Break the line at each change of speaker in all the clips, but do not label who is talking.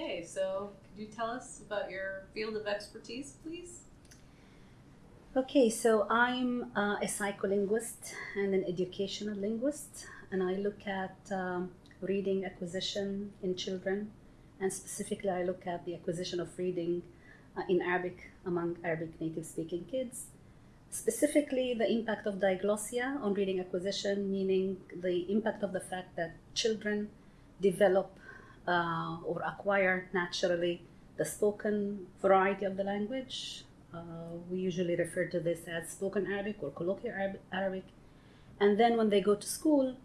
Okay, so could you tell us about your field of expertise, please?
Okay, so I'm uh, a psycholinguist and an educational linguist, and I look at um, reading acquisition in children, and specifically, I look at the acquisition of reading uh, in Arabic among Arabic native speaking kids. Specifically, the impact of diglossia on reading acquisition, meaning the impact of the fact that children develop uh, or acquire naturally the spoken variety of the language. Uh, we usually refer to this as spoken Arabic or colloquial Arabic. And then when they go to school,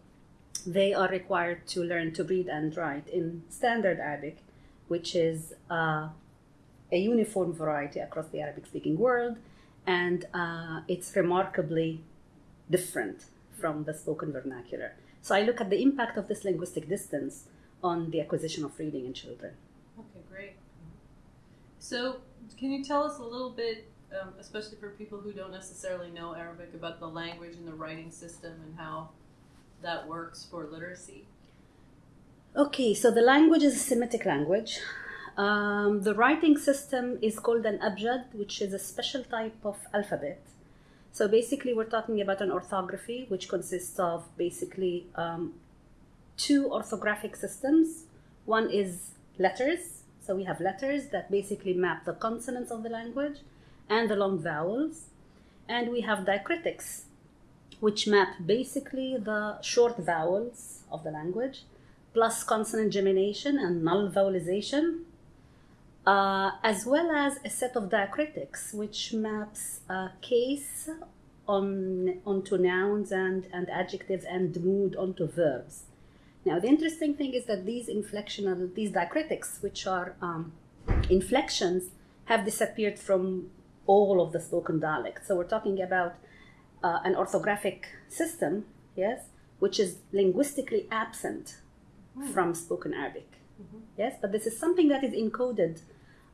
they are required to learn to read and write in standard Arabic, which is uh, a uniform variety across the Arabic speaking world. And uh, it's remarkably different from the spoken vernacular. So I look at the impact of this linguistic distance on the acquisition of reading in children.
Okay, great. So, can you tell us a little bit, um, especially for people who don't necessarily know Arabic, about the language and the writing system and how that works for literacy?
Okay, so the language is a Semitic language. Um, the writing system is called an abjad, which is a special type of alphabet. So basically, we're talking about an orthography, which consists of basically um, two orthographic systems. One is letters. So we have letters that basically map the consonants of the language and the long vowels. And we have diacritics, which map basically the short vowels of the language, plus consonant gemination and null vowelization, uh, as well as a set of diacritics, which maps case on, onto nouns and, and adjectives and mood onto verbs. Now, the interesting thing is that these inflectional, these diacritics, which are um, inflections, have disappeared from all of the spoken dialects. So we're talking about uh, an orthographic system, yes, which is linguistically absent mm. from spoken Arabic. Mm-hmm. Yes, but this is something that is encoded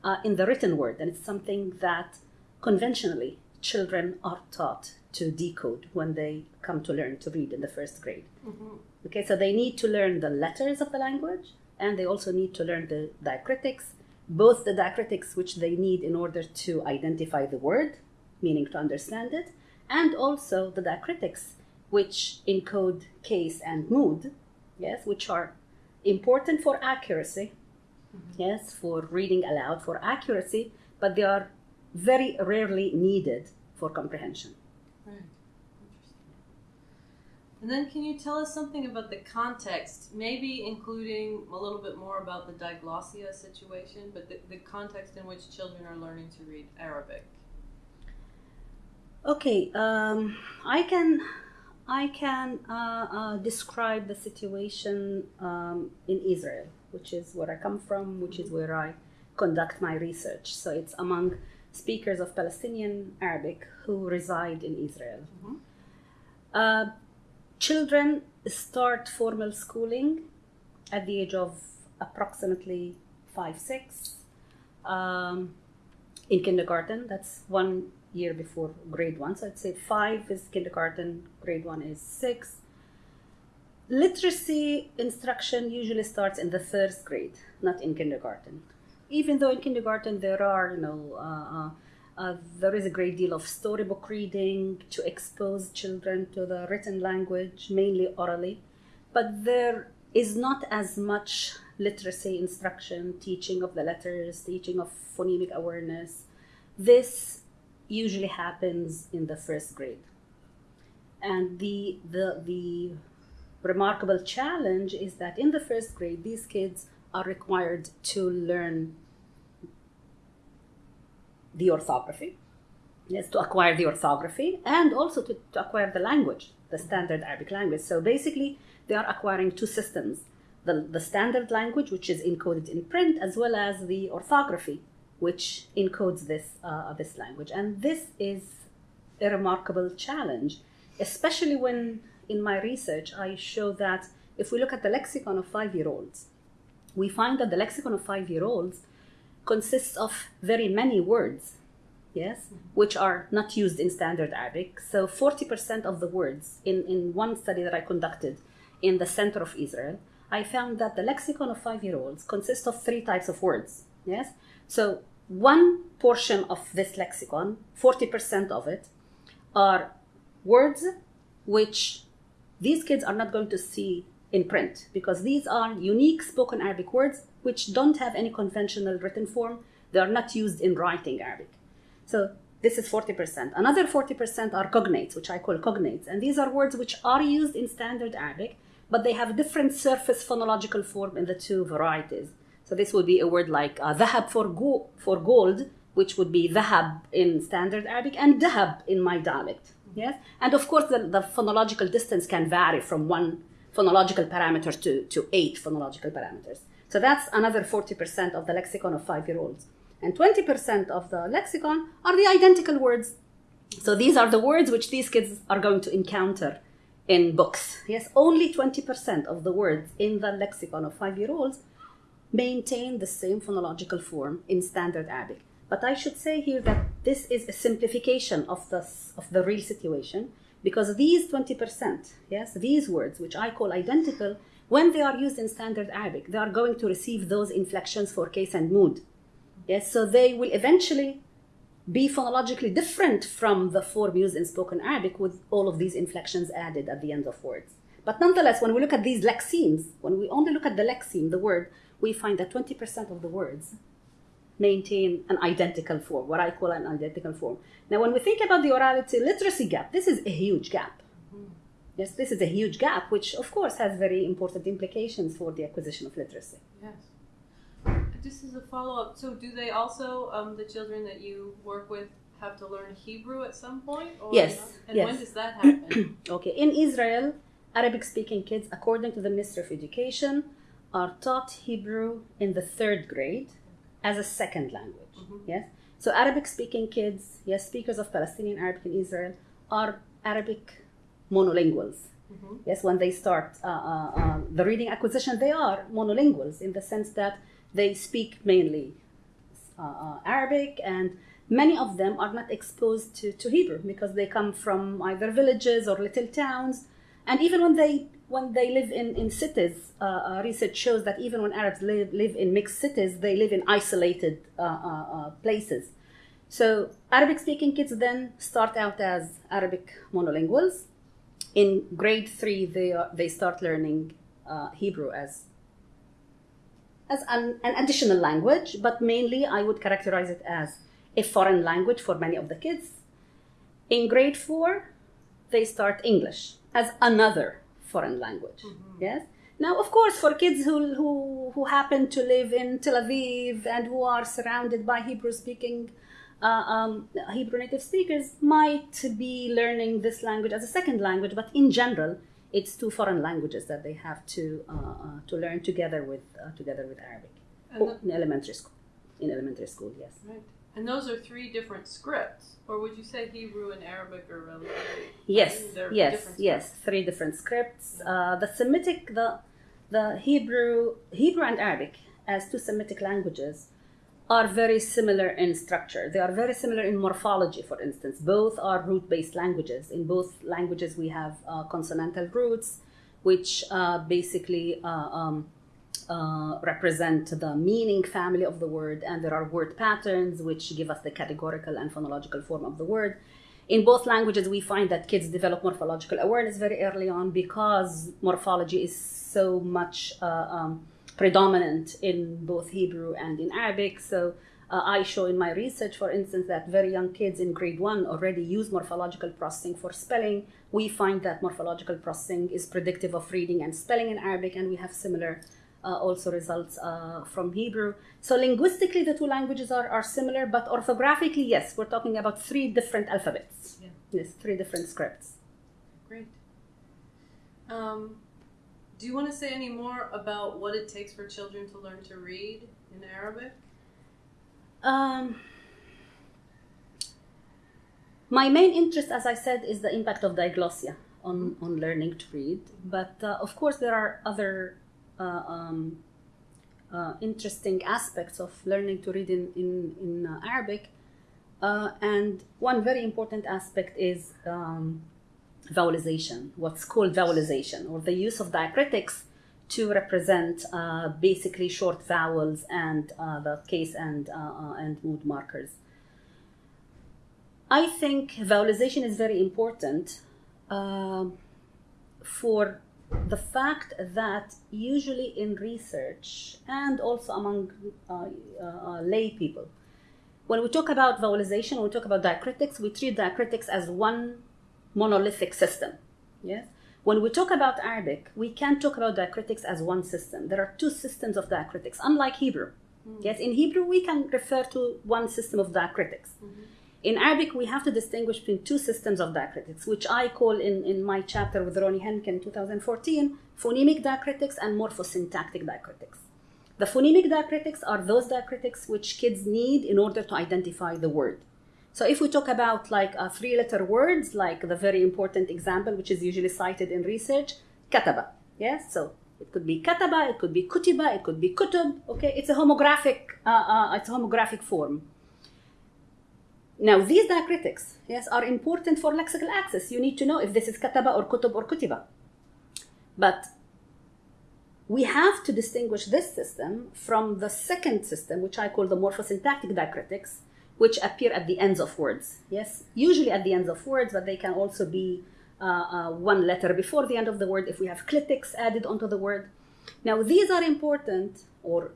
uh, in the written word, and it's something that conventionally children are taught to decode when they come to learn to read in the first grade. Mm-hmm. Okay, so they need to learn the letters of the language and they also need to learn the diacritics, both the diacritics which they need in order to identify the word, meaning to understand it, and also the diacritics which encode case and mood, yes, which are important for accuracy, mm-hmm. yes, for reading aloud, for accuracy, but they are very rarely needed for comprehension.
Right. And then can you tell us something about the context, maybe including a little bit more about the diglossia situation, but the, the context in which children are learning to read Arabic?
Okay, um, I can I can uh, uh, describe the situation um, in Israel, which is where I come from, which is where I conduct my research. So it's among speakers of Palestinian Arabic who reside in Israel. Mm-hmm. Uh, children start formal schooling at the age of approximately five, six. Um, in kindergarten, that's one year before grade one. So I'd say five is kindergarten, grade one is six. Literacy instruction usually starts in the first grade, not in kindergarten even though in kindergarten there are, you know, uh, uh, there is a great deal of storybook reading to expose children to the written language, mainly orally, but there is not as much literacy instruction, teaching of the letters, teaching of phonemic awareness. This usually happens in the first grade. And the, the, the remarkable challenge is that in the first grade, these kids are required to learn the orthography, yes, to acquire the orthography, and also to, to acquire the language, the standard Arabic language. So basically, they are acquiring two systems the, the standard language, which is encoded in print, as well as the orthography, which encodes this, uh, this language. And this is a remarkable challenge, especially when in my research I show that if we look at the lexicon of five year olds, we find that the lexicon of five year olds consists of very many words, yes, which are not used in standard Arabic. So 40% of the words in, in one study that I conducted in the center of Israel I found that the lexicon of five year olds consists of three types of words. Yes? So, one portion of this lexicon, 40% of it, are words which these kids are not going to see in print because these are unique spoken Arabic words which don't have any conventional written form. They are not used in writing Arabic. So this is 40%. Another 40% are cognates, which I call cognates. And these are words which are used in standard Arabic, but they have different surface phonological form in the two varieties. So this would be a word like uh, for, go- for gold, which would be dhahab in standard Arabic, and dahab in my dialect. Yes? And of course, the, the phonological distance can vary from one phonological parameter to, to eight phonological parameters. So that's another 40% of the lexicon of five year olds. And 20% of the lexicon are the identical words. So these are the words which these kids are going to encounter in books. Yes, only 20% of the words in the lexicon of five year olds maintain the same phonological form in standard Arabic. But I should say here that this is a simplification of the, of the real situation because these 20%, yes, these words, which I call identical, when they are used in standard Arabic, they are going to receive those inflections for case and mood. Yes, so they will eventually be phonologically different from the form used in spoken Arabic with all of these inflections added at the end of words. But nonetheless, when we look at these lexemes, when we only look at the lexeme, the word, we find that 20% of the words maintain an identical form, what I call an identical form. Now, when we think about the orality literacy gap, this is a huge gap. Yes, this is a huge gap, which of course has very important implications for the acquisition of literacy.
Yes. Just as a follow up, so do they also, um, the children that you work with, have to learn Hebrew at some point? Or
Yes,
not? And
yes.
when does that happen?
Okay, in Israel, Arabic speaking kids, according to the Ministry of Education, are taught Hebrew in the third grade as a second language.
Mhm.
Yes? So, Arabic speaking kids, yes, speakers of Palestinian Arabic in Israel, are Arabic monolinguals.
Mhm.
Yes, when they start uh, uh, uh, the reading acquisition, they are monolinguals in the sense that they speak mainly uh, uh, Arabic, and many of them are not exposed to, to Hebrew because they come from either villages or little towns. And even when they when they live in, in cities, uh, uh, research shows that even when Arabs live, live in mixed cities, they live in isolated uh, uh, places. So Arabic speaking kids then start out as Arabic monolinguals. In grade three, they, are, they start learning uh, Hebrew as as an, an additional language, but mainly I would characterize it as a foreign language for many of the kids. In grade four, they start English as another foreign language. Yes. Now, of course, for kids who, who, who happen to live in Tel Aviv and who are surrounded by Hebrew speaking, uh, um, Hebrew native speakers, might be learning this language as a second language, but in general, it's two foreign languages that they have to, uh, uh, to learn together with, uh, together with Arabic. Oh, in elementary school. In elementary school, yes.
right. And those are three different scripts, or would you say Hebrew and Arabic are relatively?
Yes, yes,
different
yes. Three different scripts. Uh, the Semitic, the the Hebrew, Hebrew and Arabic as two Semitic languages are very similar in structure. They are very similar in morphology, for instance. Both are root-based languages. In both languages, we have uh, consonantal roots, which uh, basically uh, um, uh, represent the meaning family of the word, and there are word patterns which give us the categorical and phonological form of the word. In both languages, we find that kids develop morphological awareness very early on because morphology is so much uh, um, predominant in both Hebrew and in Arabic. So uh, I show in my research, for instance, that very young kids in grade one already use morphological processing for spelling. We find that morphological processing is predictive of reading and spelling in Arabic, and we have similar uh, also results uh, from Hebrew. So linguistically, the two languages are, are similar, but orthographically, yes, we're talking about three different alphabets.
Yeah.
Yes, three different scripts.
Great. Um, do you want to say any more about what it takes for children to learn to read in Arabic?
Um, my main interest, as I said, is the impact of diglossia on, on learning to read. But uh, of course, there are other uh, um, uh, interesting aspects of learning to read in, in, in uh, Arabic. Uh, and one very important aspect is um, vowelization, what's called vowelization, or the use of diacritics to represent uh, basically short vowels and uh, the case and, uh, uh, and mood markers. I think vowelization is very important um, for the fact that usually in research and also among uh, uh, lay people, when we talk about vowelization, when we talk about diacritics, we treat diacritics as one monolithic system. Yes? When we talk about Arabic, we can't talk about diacritics as one system. There are two systems of diacritics, unlike Hebrew. Mm. Yes, in Hebrew, we can refer to one system of diacritics. Mm-hmm. In Arabic, we have to distinguish between two systems of diacritics, which I call in, in my chapter with Ronnie Henke in 2014 phonemic diacritics and morphosyntactic diacritics. The phonemic diacritics are those diacritics which kids need in order to identify the word. So if we talk about like uh, three letter words, like the very important example, which is usually cited in research, kataba. Yes, so it could be kataba, it could be kutiba, it could be kutub. Okay, it's a homographic, uh, uh, it's a homographic form. Now, these diacritics, yes, are important for lexical access. You need to know if this is kataba or kutub or kutiba. But we have to distinguish this system from the second system, which I call the morphosyntactic diacritics, which appear at the ends of words. Yes, usually at the ends of words, but they can also be uh, uh, one letter before the end of the word if we have clitics added onto the word. Now, these are important, or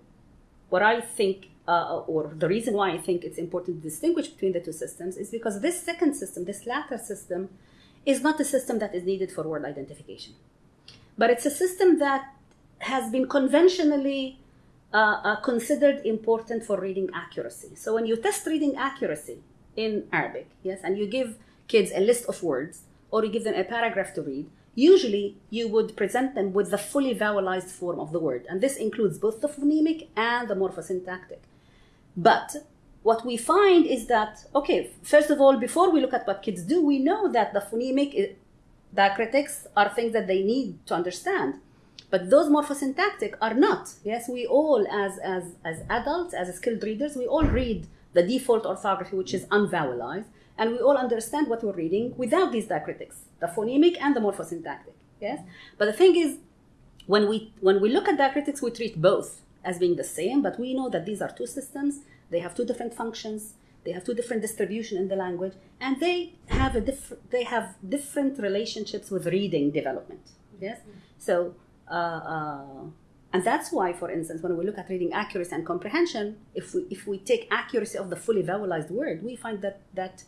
what I think uh, or the reason why I think it's important to distinguish between the two systems is because this second system, this latter system, is not a system that is needed for word identification. But it's a system that has been conventionally uh, uh, considered important for reading accuracy. So when you test reading accuracy in Arabic, yes, and you give kids a list of words or you give them a paragraph to read, usually you would present them with the fully vowelized form of the word. And this includes both the phonemic and the morphosyntactic. But what we find is that, okay, first of all, before we look at what kids do, we know that the phonemic diacritics are things that they need to understand. But those morphosyntactic are not. Yes, we all, as, as, as adults, as skilled readers, we all read the default orthography, which is unvowelized, and we all understand what we're reading without these diacritics, the phonemic and the morphosyntactic. Yes, but the thing is, when we when we look at diacritics, we treat both as being the same, but we know that these are two systems. They have two different functions. They have two different distribution in the language, and they have a different. They have different relationships with reading development. Yes, so. Uh, uh, and that's why, for instance, when we look at reading accuracy and comprehension, if we if we take accuracy of the fully vowelized word, we find that that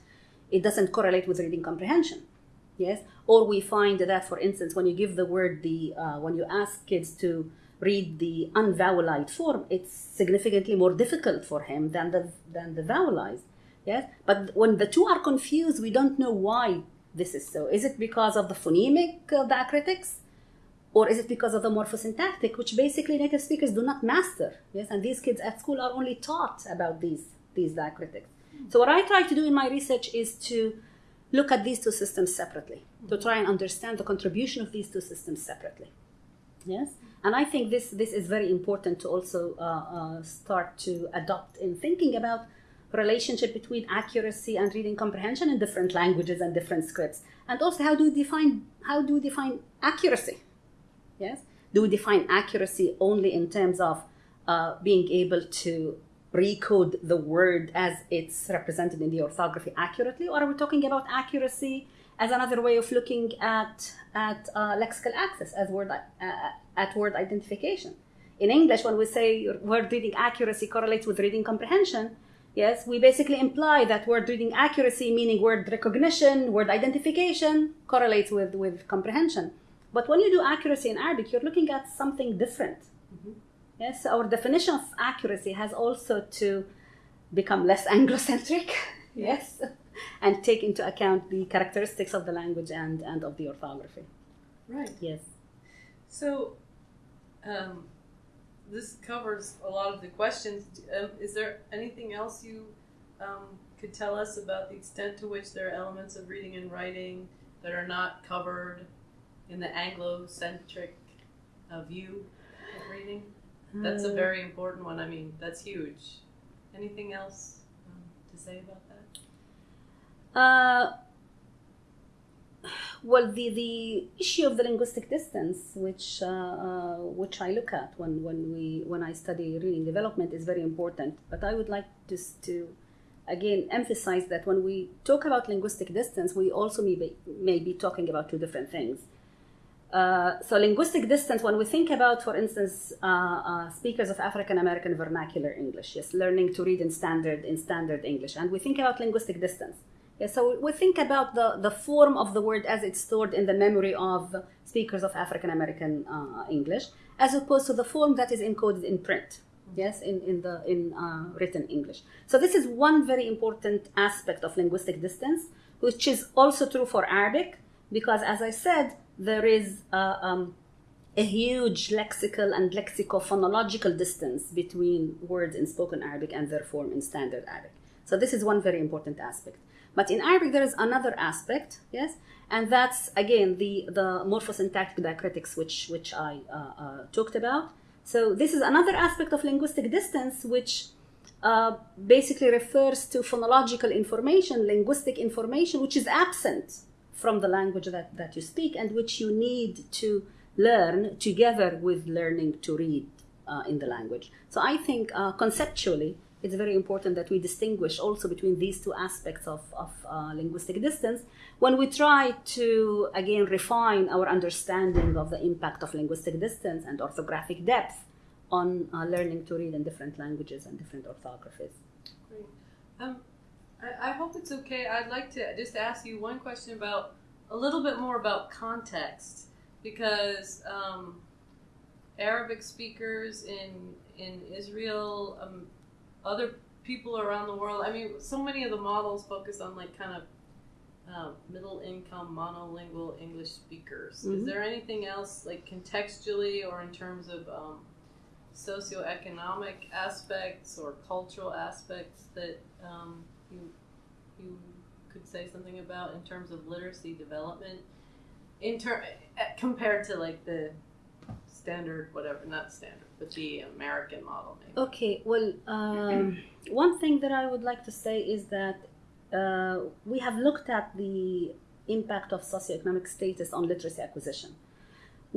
it doesn't correlate with reading comprehension. Yes, or we find that, for instance, when you give the word the uh, when you ask kids to read the unvowelized form, it's significantly more difficult for him than the than the vowelized. Yes, but when the two are confused, we don't know why this is so. Is it because of the phonemic uh, diacritics, or is it because of the morphosyntactic, which basically native speakers do not master? Yes, and these kids at school are only taught about these these diacritics. So what I try to do in my research is to look at these two systems separately, to try and understand the contribution of these two systems separately. Yes. And I think this, this is very important to also uh, uh, start to adopt in thinking about relationship between accuracy and reading comprehension in different languages and different scripts. And also how do we define how do we define accuracy? Yes? Do we define accuracy only in terms of uh, being able to recode the word as it's represented in the orthography accurately, or are we talking about accuracy as another way of looking at at uh, lexical access as word uh, at word identification. In English, when we say word reading accuracy correlates with reading comprehension, yes, we basically imply that word reading accuracy, meaning word recognition, word identification, correlates with, with comprehension. But when you do accuracy in Arabic, you're looking at something different. Mm-hmm. Yes, our definition of accuracy has also to become less Anglocentric. yes and take into account the characteristics of the language and, and of the orthography.
Right.
Yes.
So, um, this covers a lot of the questions. Um, is there anything else you um, could tell us about the extent to which there are elements of reading and writing that are not covered in the Anglo-centric uh, view of reading? That's a very important one. I mean, that's huge. Anything else um, to say about that?
Uh, well, the, the issue of the linguistic distance, which uh, uh, which I look at when, when we when I study reading development, is very important. But I would like just to again emphasize that when we talk about linguistic distance, we also may be, may be talking about two different things. Uh, so linguistic distance, when we think about, for instance, uh, uh, speakers of African American vernacular English, yes, learning to read in standard in standard English, and we think about linguistic distance. Yeah, so we think about the, the form of the word as it's stored in the memory of speakers of African American uh, English, as opposed to the form that is encoded in print. Yes, in, in the in uh, written English. So this is one very important aspect of linguistic distance, which is also true for Arabic, because as I said, there is uh, um, a huge lexical and lexicophonological distance between words in spoken Arabic and their form in standard Arabic. So this is one very important aspect. But in Arabic, there is another aspect, yes, and that's again the the morphosyntactic diacritics, which which I uh, uh, talked about. So this is another aspect of linguistic distance, which uh, basically refers to phonological information, linguistic information, which is absent from the language that, that you speak and which you need to learn together with learning to read uh, in the language. So I think uh, conceptually, it's very important that we distinguish also between these two aspects of, of uh, linguistic distance when we try to, again, refine our understanding of the impact of linguistic distance and orthographic depth on uh, learning to read in different languages and different orthographies.
Great. Um, I, I hope it's okay. I'd like to just ask you one question about a little bit more about context because um, Arabic speakers in in Israel, um, other people around the world. I mean, so many of the models focus on like kind of uh, middle income monolingual English speakers.
Mhm.
Is there anything else like contextually or in terms of um, socioeconomic aspects or cultural aspects that um, you you could say something about in terms of literacy development in ter- eh, compared to like the standard whatever not standard but the American model maybe.
Okay, well, um, one thing that I would like to say is that uh, we have looked at the impact of socioeconomic status on literacy acquisition.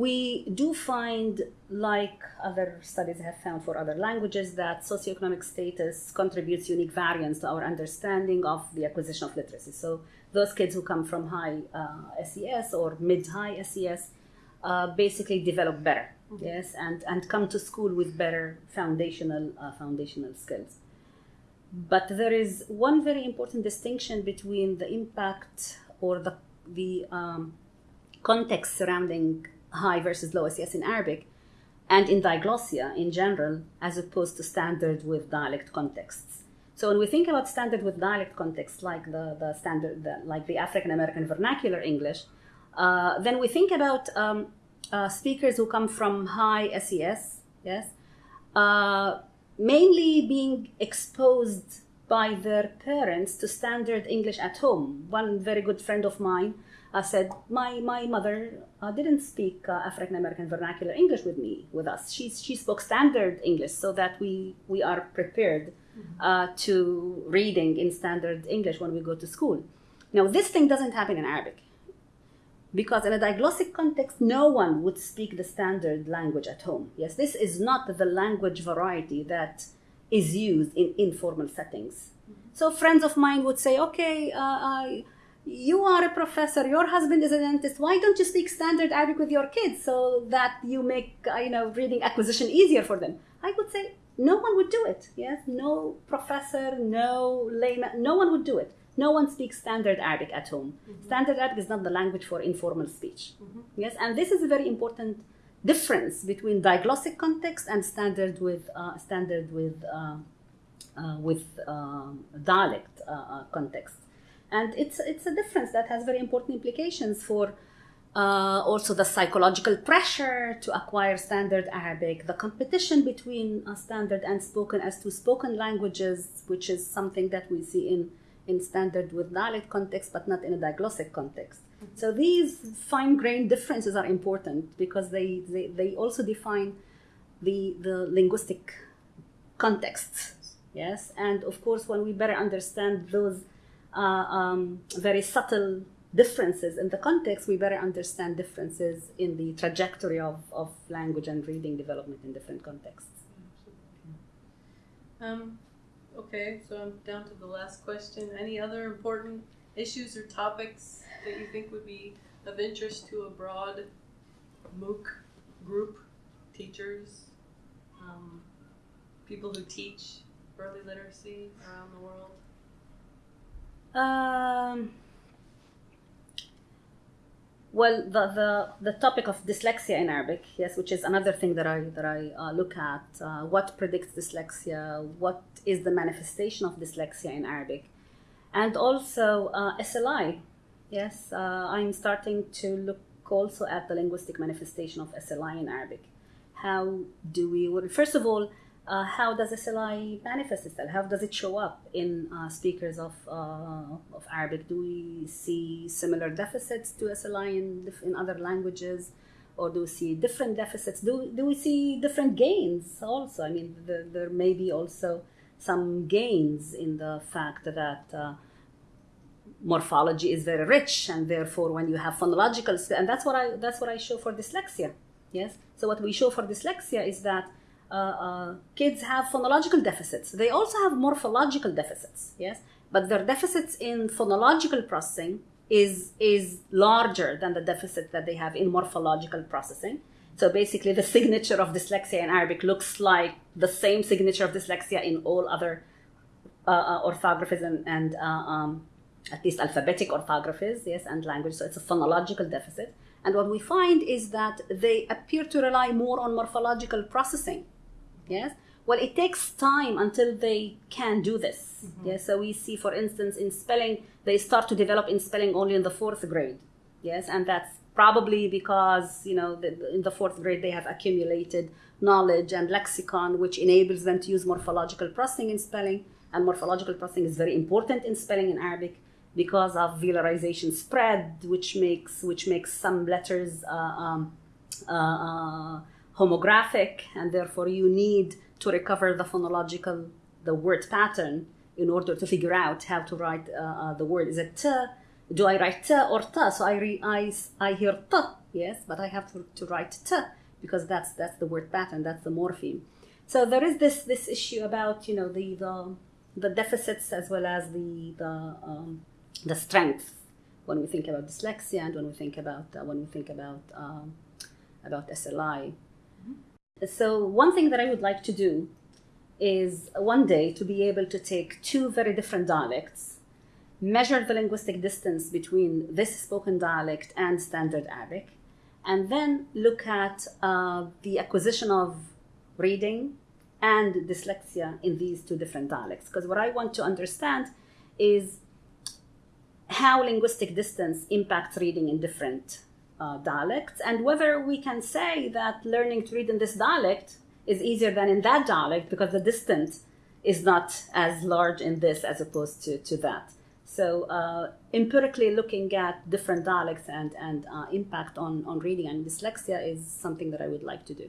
We do find, like other studies have found for other languages, that socioeconomic status contributes unique variance to our understanding of the acquisition of literacy. So, those kids who come from high uh, SES or mid high SES uh, basically develop better, yes, and, and come to school with better foundational, uh, foundational skills. But there is one very important distinction between the impact or the, the um, context surrounding high versus low SES in Arabic and in diglossia in general, as opposed to standard with dialect contexts. So when we think about standard with dialect contexts, like the, the standard, the, like the African American vernacular English, uh, then we think about um, uh, speakers who come from high SES, yes, uh, mainly being exposed by their parents to standard English at home. One very good friend of mine uh, said, "My my mother uh, didn't speak uh, African American vernacular English with me with us. She she spoke standard English so that we we are prepared uh, to reading in standard English when we go to school. Now this thing doesn't happen in Arabic." because in a diglossic context no one would speak the standard language at home yes this is not the language variety that is used in informal settings. So friends of mine would say okay uh, I, you are a professor your husband is a dentist why don't you speak standard arabic with your kids so that you make uh, you know reading acquisition easier for them? I would say no one would do it yes? No professor no layman no one would do it. No one speaks standard Arabic at home. Standard Arabic is not the language for informal speech. Yes, and this is a very important difference between diglossic context and standard with uh, standard with uh, uh, with um, dialect uh, uh, context. And it's it's a difference that has very important implications for uh, also the psychological pressure to acquire standard Arabic, the competition between standard and spoken as to spoken languages, which is something that we see in in standard with dialect context, but not in a diglossic context. So these fine-grained differences are important because they, they, they also define the, the linguistic context. Yes, and of course, when we better understand those uh, um, very subtle differences in the context, we better understand differences in the trajectory of, of language and reading development in different contexts.
Um, okay, so I'm down to the last question. Any other important issues or topics that you think would be of interest to a broad MOOC group, teachers, um, people who teach early literacy around the world?
Um, well, the, the, the topic of dyslexia in Arabic, yes, which is another thing that I, that I uh, look at. Uh, what predicts dyslexia? What is the manifestation of dyslexia in Arabic? And also uh, SLI. Yes, uh, I'm starting to look also at the linguistic manifestation of SLI in Arabic. How do we, well, first of all, uh, how does SLI manifest itself? How does it show up in uh, speakers of, uh, of Arabic? Do we see similar deficits to SLI in, in other languages? Or do we see different deficits? Do, do we see different gains also? I mean, the, there may be also some gains in the fact that uh, morphology is very rich, and therefore, when you have phonological, and that's what I that's what I show for dyslexia. Yes. So what we show for dyslexia is that uh, uh, kids have phonological deficits. They also have morphological deficits, yes, but their deficits in phonological processing is is larger than the deficit that they have in morphological processing. So basically, the signature of dyslexia in Arabic looks like the same signature of dyslexia in all other uh, uh orthographies and, and uh, um, at least alphabetic orthographies, yes, and language. So it's a phonological deficit. And what we find is that they appear to rely more on morphological processing Yes. Well, it takes time until they can do this. Mm-hmm. Yes. So we see, for instance, in spelling, they start to develop in spelling only in the fourth grade. Yes, and that's probably because you know the, in the fourth grade they have accumulated knowledge and lexicon, which enables them to use morphological processing in spelling. And morphological processing is very important in spelling in Arabic because of velarization spread, which makes which makes some letters uh, um, uh, uh, homographic, and therefore you need to recover the phonological, the word pattern in order to figure out how to write uh, uh, the word. Is it t? Do I write t or t? So I, re, I, I hear t, yes, but I have to, to write t because that's that's the word pattern, that's the morpheme. So there is this this issue about you know the the, the deficits as well as the the um, the strength when we think about dyslexia and when we think about uh, when we think about um, about SLI. So, one thing that I would like to do is one day to be able to take two very different dialects, measure the linguistic distance between this spoken dialect and standard Arabic, and then look at uh, the acquisition of reading and dyslexia in these two different dialects. Because what I want to understand is how linguistic distance impacts reading in different uh, dialects, and whether we can say that learning to read in this dialect is easier than in that dialect because the distance is not as large in this as opposed to, to that. So, uh, empirically looking at different dialects and, and uh, impact on, on reading and dyslexia is something that I would like to do.